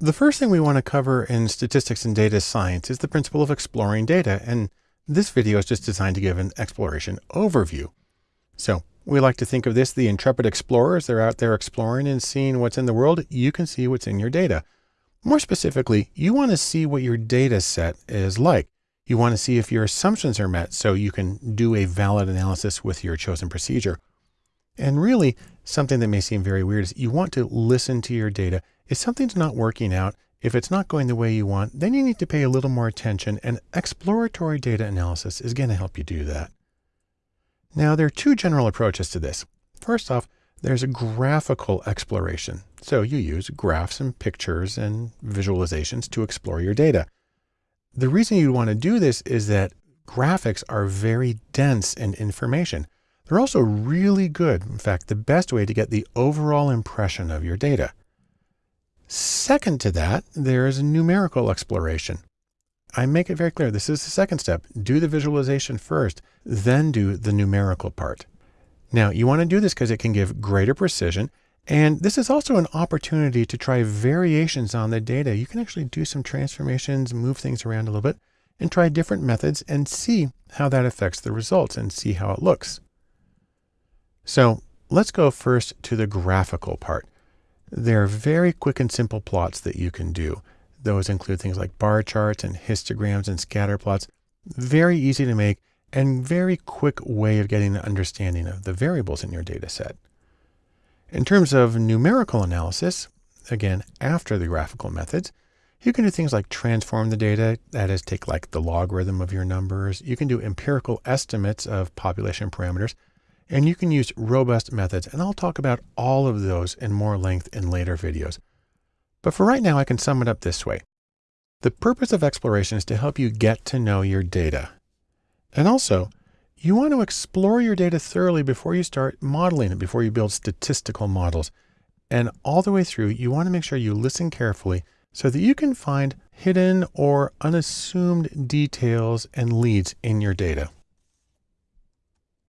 The first thing we want to cover in statistics and data science is the principle of exploring data. And this video is just designed to give an exploration overview. So we like to think of this, the intrepid explorers, they're out there exploring and seeing what's in the world. You can see what's in your data. More specifically, you want to see what your data set is like. You want to see if your assumptions are met so you can do a valid analysis with your chosen procedure. And really, something that may seem very weird is you want to listen to your data if something's not working out, if it's not going the way you want, then you need to pay a little more attention and exploratory data analysis is going to help you do that. Now, there are two general approaches to this. First off, there's a graphical exploration. So you use graphs and pictures and visualizations to explore your data. The reason you want to do this is that graphics are very dense in information. They're also really good. In fact, the best way to get the overall impression of your data. Second to that, there is a numerical exploration. I make it very clear. This is the second step. Do the visualization first, then do the numerical part. Now you want to do this because it can give greater precision. And this is also an opportunity to try variations on the data. You can actually do some transformations, move things around a little bit and try different methods and see how that affects the results and see how it looks. So let's go first to the graphical part. There are very quick and simple plots that you can do. Those include things like bar charts and histograms and scatter plots. Very easy to make and very quick way of getting an understanding of the variables in your data set. In terms of numerical analysis, again, after the graphical methods, you can do things like transform the data, that is take like the logarithm of your numbers. You can do empirical estimates of population parameters. And you can use robust methods, and I'll talk about all of those in more length in later videos. But for right now, I can sum it up this way. The purpose of exploration is to help you get to know your data. And also, you want to explore your data thoroughly before you start modeling it, before you build statistical models. And all the way through, you want to make sure you listen carefully so that you can find hidden or unassumed details and leads in your data.